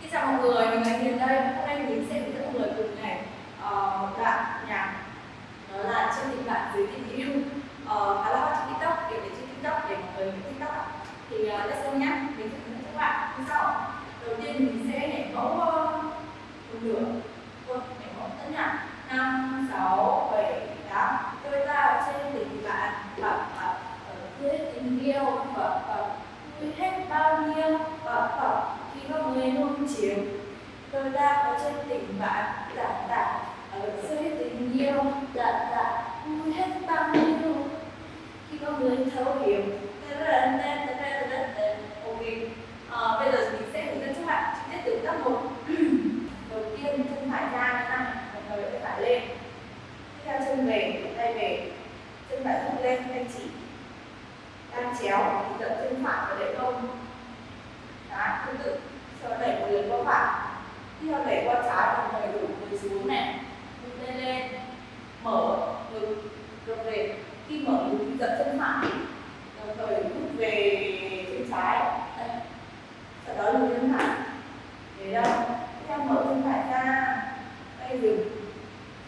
Xin chào mọi người, mình là Hiền đây. Hôm nay mình sẽ hướng dẫn mọi người cùng này uh, một đoạn nhạc đó là trên tình bạn dưới tình yêu uh, ờ, khá là hot trên TikTok, kiểu đến trên TikTok để mọi người biết TikTok. Thì uh, let's go nhé. Mình sẽ hướng dẫn các bạn như sau. Đầu tiên mình sẽ nhảy mẫu uh, một nửa, thôi nhảy mẫu tất nhạc năm sáu bảy tám đôi ta trên tình bạn bập bập ở dưới tình yêu bập bập vui hết bao nhiêu bập bập khi có người nuông chiều Tôi đang có trên tình bạn dạ dạ ở dưới tình yêu dạ dạ vui hết bao nhiêu. Khi có người thấu hiểu ok à, ờ, bây giờ mình sẽ hướng dẫn các bạn chi tiết từ các một. Đầu tiên chân phải ra như một người tay phải lên. Tiếp theo chân về tay về. Chân phải thấp lên tay chỉ. Đang chéo thì dẫn chân phải và để không đó tương tự. Sau đẩy một lần qua phải khi theo đẩy qua trái đồng thời đủ người xuống này. Ngực lên lên, mở ngực ngược về. Khi mở ngực thì giật chân phải. Đồng thời rút về chân trái đây sau đó lùi chân phải để đâu tiếp theo mở chân phải ra tay dừng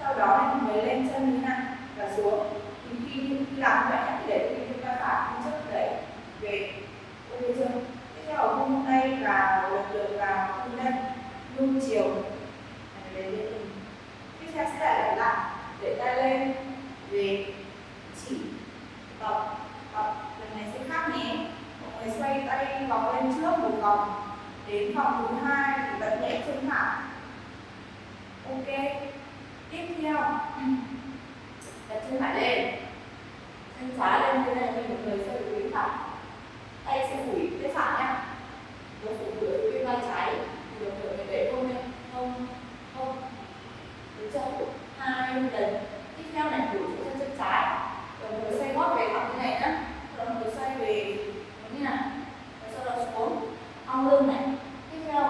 sau đó mới lên chân như này và xuống thì khi khi làm vậy thì để cái chân phải chân trước đẩy về ok chưa tiếp theo vung tay vào lần lượt vào vung lên nuông chiều. Này lên tiếp theo sẽ lại lại. Để tay lên. Về. Chỉ. Tập tập lần này sẽ khác nhé. Mọi người xoay tay vòng lên trước một vòng. Đến vòng thứ hai thì bật nhẹ chân thẳng ok. Tiếp theo. Đặt chân phải lên. Chân trái lên như này mình một người xoay về thẳng, tay sẽ phủi phía phải nhé rồi phủ cửa bên vai trái rồi cửa mình để không lên không không được chưa hai lần tiếp theo này phủ chân chân trái rồi người xoay gót về thẳng như này nhá rồi người xoay về như này rồi sau đó xuống ong lưng này tiếp theo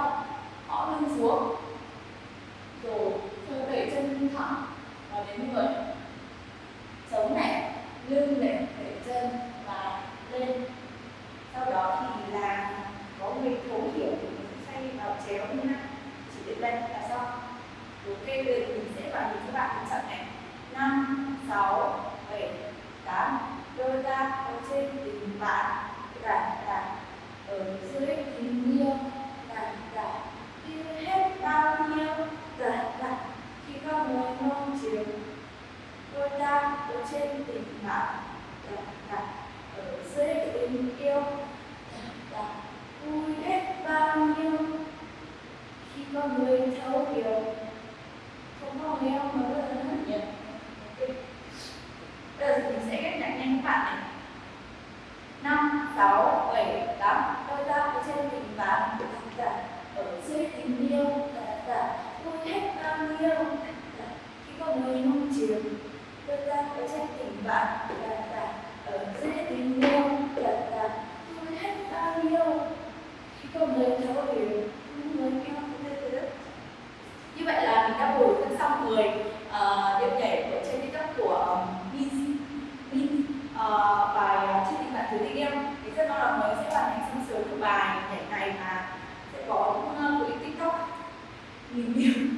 họ lưng xuống rồi sau đẩy chân thẳng và đến người sống này lưng này đẩy chân và lên. Sau đó thì là có người thấu hiểu thì mình sẽ xoay vào chéo như này. Chỉ đến đây là xong. Ok, bây giờ mình sẽ vào nhìn các bạn chọn này. Năm, sáu, bảy, tám đôi ta ở trên tình bạn là là ở dưới tình yêu là là yêu hết bao nhiêu là là khi có người mong chiều đôi ta ở trên tình bạn là là ở dưới tình yêu là là vui hết bao nhiêu khi có người thấu hiểu không có người không mà rất là hấp dẫn ok bây giờ mình sẽ ghép nhạc nhanh các bạn này năm sáu bảy tám đôi ta ở trên tình bạn là ở dưới tình yêu là là vui hết bao nhiêu là khi có người mong chiều đôi ta ở trên tình bạn là là ở dưới tình yêu là là vui hết bao nhiêu. Khi có người thấu hiểu người yêu như vậy là mình đã bồi dưỡng xong 10 uh, ờ, điệu nhảy của trên tiktok của ờ, Min Min uh, bài chương trên tình bạn thứ tình yêu. Thì rất mong là mới sẽ hoàn thành xong sớm được bài nhảy này và sẽ có những uh, clip tiktok. Nghìn nhiều